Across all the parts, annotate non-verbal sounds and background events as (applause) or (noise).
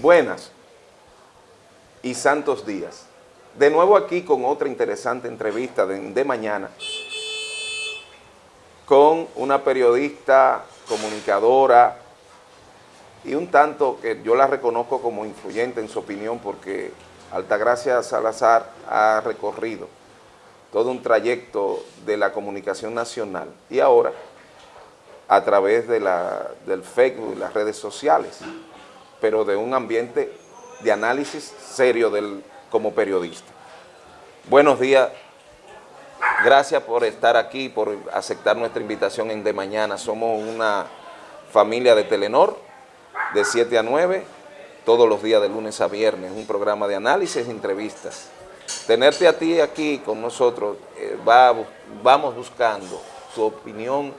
buenas y santos días. De nuevo aquí con otra interesante entrevista de, mañana con una periodista, comunicadora y un tanto que yo la reconozco como influyente en su opinión porque Altagracia Salazar ha recorrido todo un trayecto de la comunicación nacional y ahora a través de la, del Facebook y las redes sociales, pero de un ambiente de análisis serio del, como periodista. Buenos días, gracias por estar aquí, por aceptar nuestra invitación en De Mañana. Somos una familia de Telenor, de 7 a 9, todos los días de lunes a viernes, un programa de análisis e entrevistas. Tenerte a ti aquí con nosotros, eh, va, vamos buscando su opinión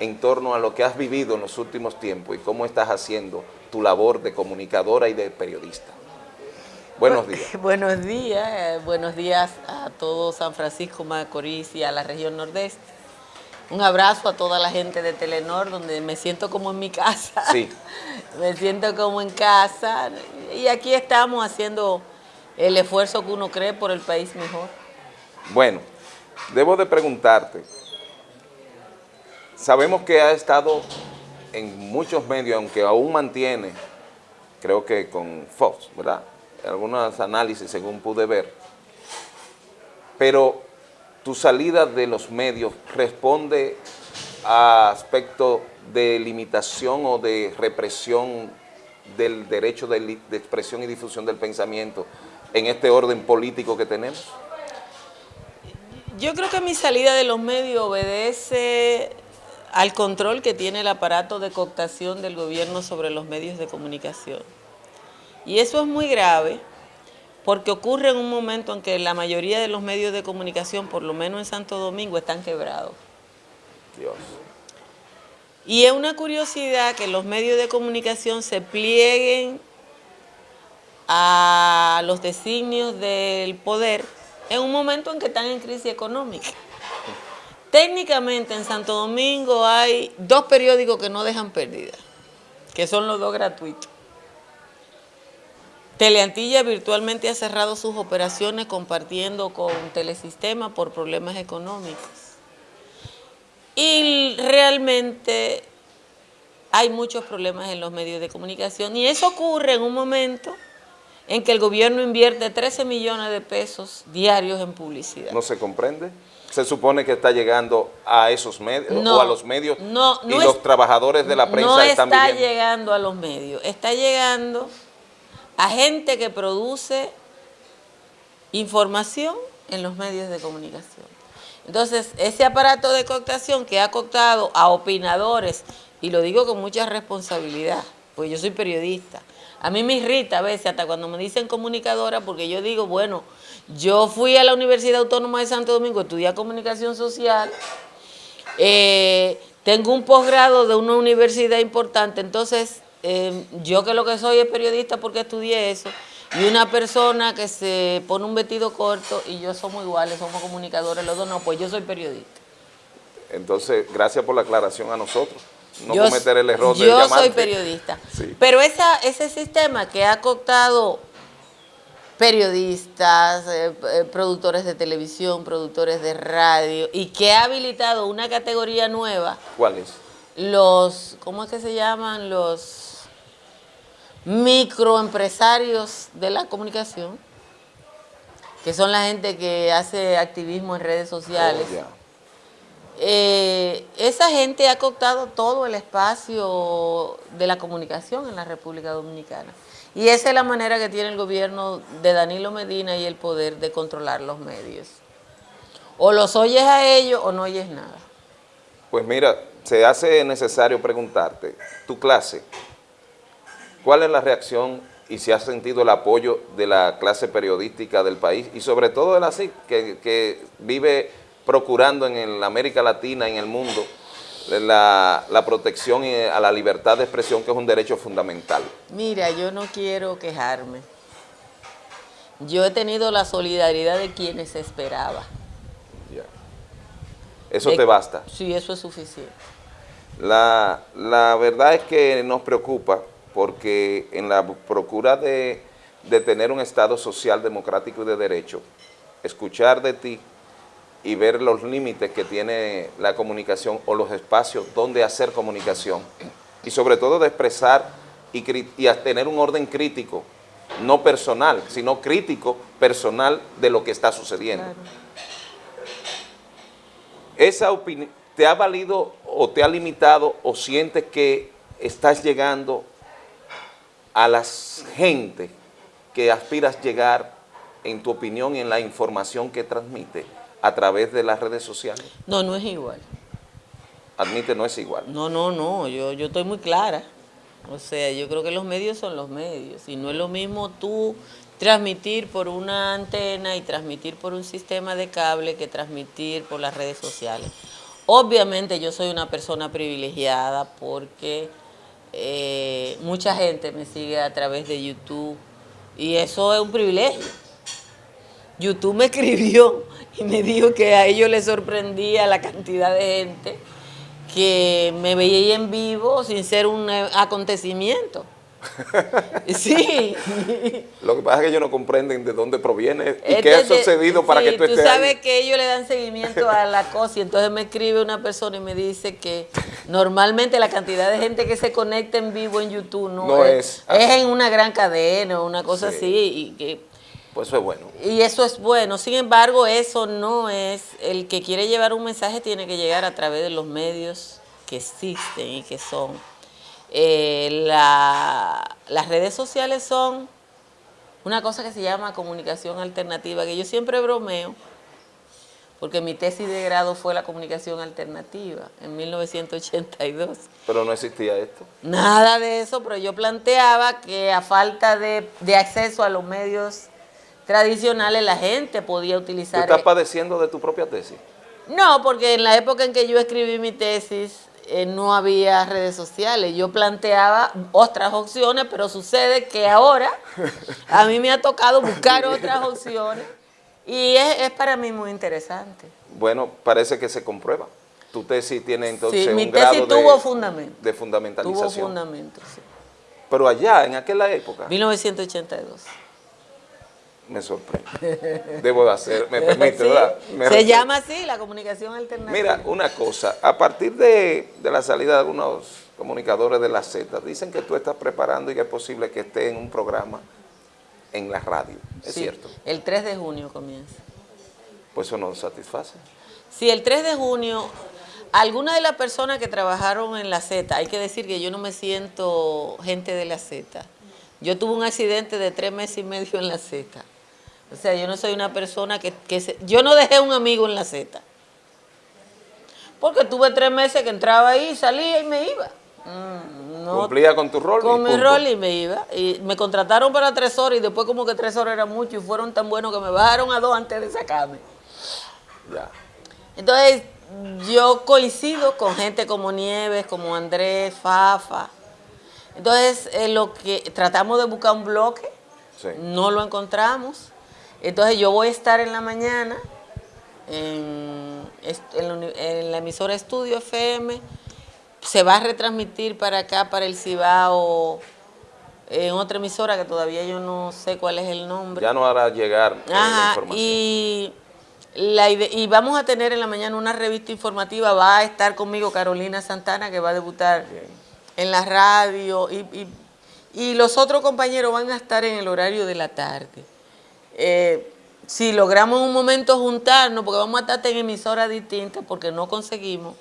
en torno a lo que has vivido en los últimos tiempos y cómo estás haciendo tu labor de comunicadora y de periodista. Buenos días. (laughs) Buenos días, eh, buenos días a todo San Francisco Macorís y a la región nordeste. Un abrazo a toda la gente de Telenor, donde me siento como en mi casa. Sí. (laughs) me siento como en casa. Y aquí estamos haciendo el esfuerzo que uno cree por el país mejor. Bueno, debo de preguntarte, Sabemos que ha estado en muchos medios, aunque aún mantiene, creo que con Fox, ¿verdad? Algunos análisis según pude ver. Pero tu salida de los medios responde a aspectos de limitación o de represión del derecho de, expresión y difusión del pensamiento en este orden político que tenemos? Yo creo que mi salida de los medios obedece al control que tiene el aparato de cooptación del gobierno sobre los medios de comunicación. Y eso es muy grave porque ocurre en un momento en que la mayoría de los medios de comunicación, por lo menos en Santo Domingo, están quebrados. Dios. Y es una curiosidad que los medios de comunicación se plieguen a los designios del poder en un momento en que están en crisis económica. Técnicamente en Santo Domingo hay dos periódicos que no dejan pérdida, que son los dos gratuitos. Teleantilla virtualmente ha cerrado sus operaciones compartiendo con Telesistema por problemas económicos. Y realmente hay muchos problemas en los medios de comunicación y eso ocurre en un momento en que el gobierno invierte 13 millones de pesos diarios en publicidad. ¿No se comprende? Se supone que está llegando a esos medios o a los medios y los trabajadores de la prensa están No está llegando a los medios, está llegando a gente que produce información en los medios de comunicación. Entonces, ese aparato de cooptación que ha cooptado a opinadores, y lo digo con mucha responsabilidad, pues yo soy periodista, a mí me irrita a veces hasta cuando me dicen comunicadora porque yo digo, bueno, yo fui a la Universidad Autónoma de Santo Domingo, estudié comunicación social, eh, tengo un posgrado de una universidad importante, entonces eh, yo que lo que soy es periodista porque estudié eso, y una persona que se pone un vestido corto y yo somos iguales, somos comunicadores, los dos no, pues yo soy periodista. Entonces, gracias por la aclaración a nosotros. No cometer el error de Yo soy periodista. Pero esa, ese sistema que ha cooptado periodistas, eh, eh, productores de televisión, productores de radio, y que ha habilitado una categoría nueva. ¿Cuál es? Los, ¿cómo es que se llaman? Los microempresarios de la comunicación, que son la gente que hace activismo en redes sociales. Oh, esa gente ha cooptado todo el espacio de la comunicación en la República Dominicana. Y esa es la manera que tiene el gobierno de Danilo Medina y el poder de controlar los medios. O los oyes a ellos o no oyes nada. Pues mira, se hace necesario preguntarte, tu clase, ¿cuál es la reacción y si has sentido el apoyo de la clase periodística del país y sobre todo de la CIC, que, que vive procurando en América Latina, en el mundo, la, protección a la libertad de expresión, que es un derecho fundamental. Mira, yo no quiero quejarme. Yo he tenido la solidaridad de quienes esperaba. ¿Eso te basta? Sí, eso es suficiente. La, la verdad es que nos preocupa porque en la procura de, de tener un Estado social, democrático y de derecho, escuchar de ti y ver los límites que tiene la comunicación o los espacios donde hacer comunicación y sobre todo de expresar y, y tener un orden crítico, no personal, sino crítico, personal de lo que está sucediendo. Esa opinión, ¿te ha valido o te ha limitado o sientes que estás llegando a la gente que aspiras llegar en tu opinión y en la información que transmite? A través de las redes sociales? No, no es igual. Admite, no es igual. No, no, no, yo, yo estoy muy clara. O sea, yo creo que los medios son los medios y no es lo mismo tú transmitir por una antena y transmitir por un sistema de cable que transmitir por las redes sociales. Obviamente yo soy una persona privilegiada porque eh, mucha gente me sigue a través de YouTube y eso es un privilegio. YouTube me (laughs) escribió y me dijo que a ellos les sorprendía la cantidad de gente que me veía en vivo sin ser un eh, acontecimiento. (laughs) Sí. Lo que pasa es que ellos no comprenden de dónde proviene y qué ha sucedido para que tú estés tú sabes que ellos le dan seguimiento a la cosa y entonces me escribe una persona y me dice que normalmente la cantidad de gente que se conecta en vivo en YouTube no, es, es, en una gran cadena o una cosa así y que pues eso es bueno. Y eso es bueno. Sin embargo, eso no es, el que quiere llevar un mensaje tiene que llegar a través de los medios que existen y que son. Eh, las redes sociales son una cosa que se llama comunicación alternativa, que yo siempre bromeo, porque mi tesis de grado fue la comunicación alternativa en 1982. Pero no existía esto. Nada de eso, pero yo planteaba que a falta de, de acceso a los medios tradicionales la gente podía utilizar... ¿Tú estás padeciendo de tu propia tesis? No, porque en la época en que yo escribí mi tesis eh, no había redes sociales. Yo planteaba otras opciones, pero sucede que ahora a mí me ha tocado buscar (laughs) otras opciones y es, para mí muy interesante. Bueno, parece que se comprueba. Tu tesis tiene entonces sí, mi tesis tuvo fundamento. de fundamentalización. Tuvo fundamento, sí. Pero allá, en aquella época. 1982 me sorprende. Debo de hacer, me permite, ¿verdad? se llama así, la comunicación alternativa. Mira, una cosa, a partir de, la salida de algunos comunicadores de la Z, dicen que tú estás preparando y que es posible que esté en un programa en la radio, ¿es cierto? el 3 de junio comienza. Pues eso nos satisface. Sí, el 3 de junio, algunas de las personas que trabajaron en la Z, hay que decir que yo no me siento gente de la Z, yo tuve un accidente de tres meses y medio en la Z. O sea, yo no soy una persona que, se, yo no dejé un amigo en la Z. Porque tuve tres meses que entraba ahí, salía y me iba. Mm, ¿Cumplía con tu rol? Con mi rol y me iba. Y me contrataron para tres horas y después como que tres horas era mucho y fueron tan buenos que me bajaron a dos antes de sacarme. Ya. Entonces, yo coincido con gente como Nieves, como Andrés, Fafa. Entonces, eh, lo que tratamos de buscar un bloque, no lo encontramos. Entonces yo voy a estar en la mañana en, la emisora Estudio FM, se va a retransmitir para acá, para el Cibao, en otra emisora que todavía yo no sé cuál es el nombre. Ya no hará llegar eh, la información. Y, la y vamos a tener en la mañana una revista informativa, va a estar conmigo Carolina Santana, que va a debutar en la radio, y, y los otros compañeros van a estar en el horario de la tarde. Eh, si logramos un momento juntarnos, porque vamos a estar en emisoras distintas, porque no conseguimos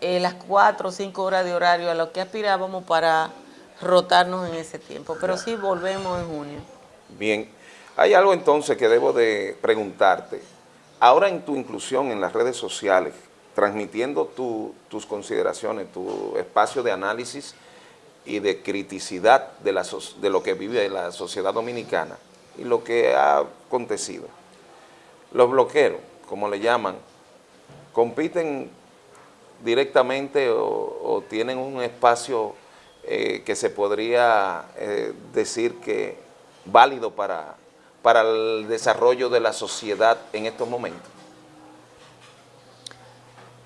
eh, las cuatro o cinco horas de horario a lo que aspirábamos para rotarnos en ese tiempo. Pero sí volvemos en junio. Bien. Hay algo entonces que debo de preguntarte. Ahora en tu inclusión en las redes sociales, transmitiendo tus consideraciones, tu espacio de análisis y de criticidad de, la, de lo que vive la sociedad dominicana, y lo que ha acontecido. Los bloqueros, como le llaman, compiten directamente o, tienen un espacio eh, que se podría eh, decir que válido para, para el desarrollo de la sociedad en estos momentos.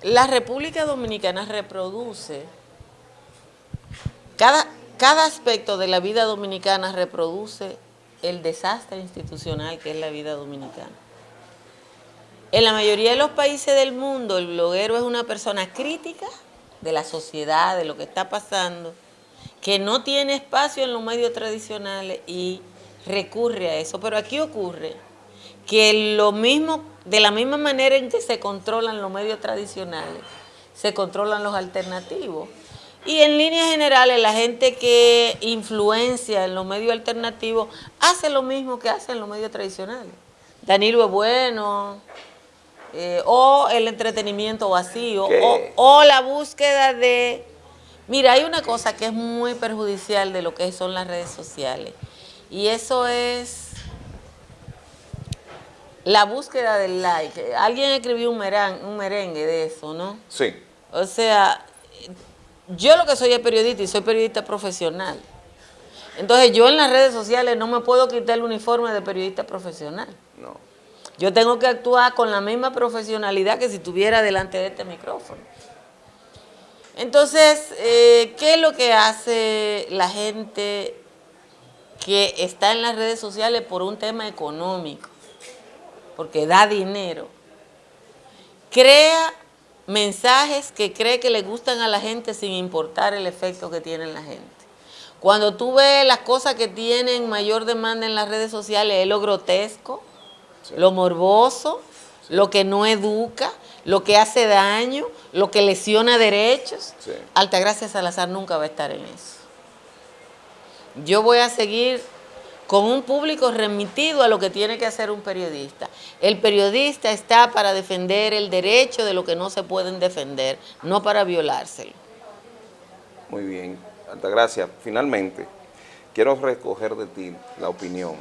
La República Dominicana reproduce cada cada aspecto de la vida dominicana reproduce el desastre institucional que es la vida dominicana. En la mayoría de los países del mundo, el bloguero es una persona crítica de la sociedad, de lo que está pasando, que no tiene espacio en los medios tradicionales y recurre a eso. Pero aquí ocurre que lo mismo, de la misma manera en que se controlan los medios tradicionales, se controlan los alternativos. Y en líneas generales, la gente que influencia en los medios alternativos hace lo mismo que hacen los medios tradicionales. Danilo es bueno, eh, o el entretenimiento vacío, o, la búsqueda de... Mira, hay una cosa que es muy perjudicial de lo que son las redes sociales, y eso es la búsqueda del like. Alguien escribió un, un merengue de eso, ¿no? Sí. O sea, yo lo que soy es periodista y soy periodista profesional. Entonces yo en las redes sociales no me puedo quitar el uniforme de periodista profesional. No. Yo tengo que actuar con la misma profesionalidad que si estuviera delante de este micrófono. Entonces, eh, ¿qué es lo que hace la gente que está en las redes sociales por un tema económico? Porque da dinero. Crea mensajes que cree que le gustan a la gente sin importar el efecto que tiene en la gente. Cuando tú ves las cosas que tienen mayor demanda en las redes sociales, es lo grotesco, lo morboso, lo que no educa, lo que hace daño, lo que lesiona derechos. Altagracia Salazar nunca va a estar en eso. Yo voy a seguir con un público remitido a lo que tiene que hacer un periodista. El periodista está para defender el derecho de lo que no se pueden defender, no para violárselo. Muy bien, Altagracia. Finalmente, quiero recoger de ti la opinión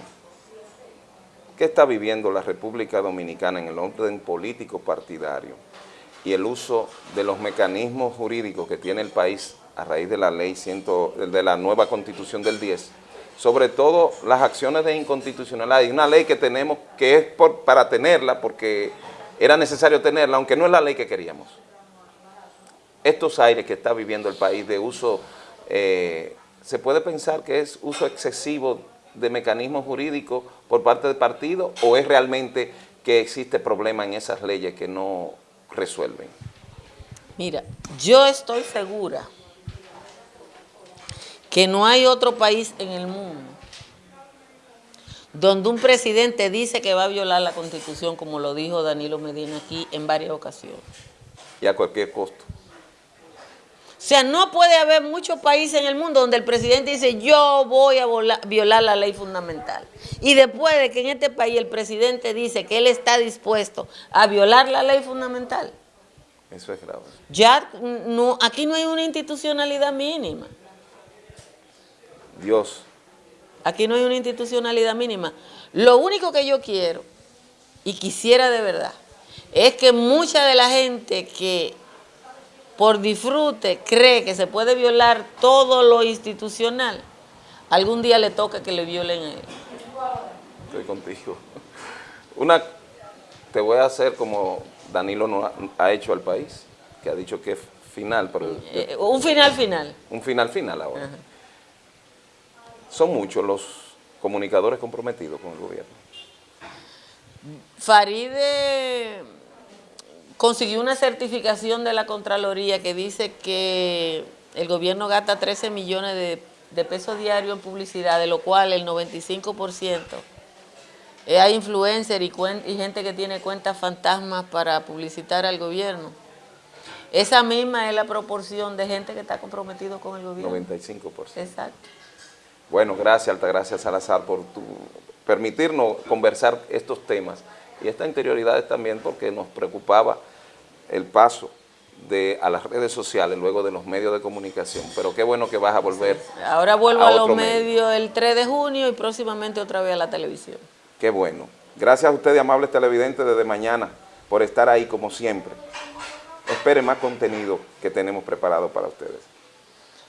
¿Qué está viviendo la República Dominicana en el orden político partidario y el uso de los mecanismos jurídicos que tiene el país a raíz de la ley de la nueva constitución del 10, sobre todo las acciones de inconstitucionalidad. Hay una ley que tenemos que es para tenerla porque era necesario tenerla, aunque no es la ley que queríamos. Estos aires que está viviendo el país de uso, eh, se puede pensar que es uso excesivo de mecanismos jurídicos por parte del partido o es realmente que existe problema en esas leyes que no resuelven? Mira, yo estoy segura que no hay otro país en el mundo donde un presidente dice que va a violar la Constitución, como lo dijo Danilo Medina aquí en varias ocasiones. Y a cualquier costo. O sea, no puede haber muchos países en el mundo donde el presidente dice yo voy a violar la ley fundamental. Y después de que en este país el presidente dice que él está dispuesto a violar la ley fundamental. Eso es grave. Ya no, aquí no hay una institucionalidad mínima. Dios. Aquí no hay una institucionalidad mínima. Lo único que yo quiero y quisiera de verdad es que mucha de la gente que por disfrute cree que se puede violar todo lo institucional, algún día le toca que le violen a él. Estoy contigo. Una, te voy a hacer como Danilo no ha, hecho al país, que ha dicho que es final. Pero eh, un final final. Un final final ahora. Son muchos los comunicadores comprometidos con el gobierno. Faride consiguió una certificación de la Contraloría que dice que el gobierno gasta 13 millones de, pesos diarios en publicidad, de lo cual el 95% hay influencer y, y gente que tiene cuentas fantasmas para publicitar al gobierno. Esa misma es la proporción de gente que está comprometido con el gobierno. 95%. Exacto. Bueno, gracias Altagracia Salazar por tu, permitirnos conversar estos temas y estas interioridades también porque nos preocupaba el paso de, a las redes sociales luego de los medios de comunicación, pero qué bueno que vas a volver Ahora vuelvo a, los medios el 3 de junio y próximamente otra vez a la televisión. Qué bueno. Gracias a ustedes, amables televidentes, desde mañana por estar ahí como siempre. Esperen más contenido que tenemos preparado para ustedes.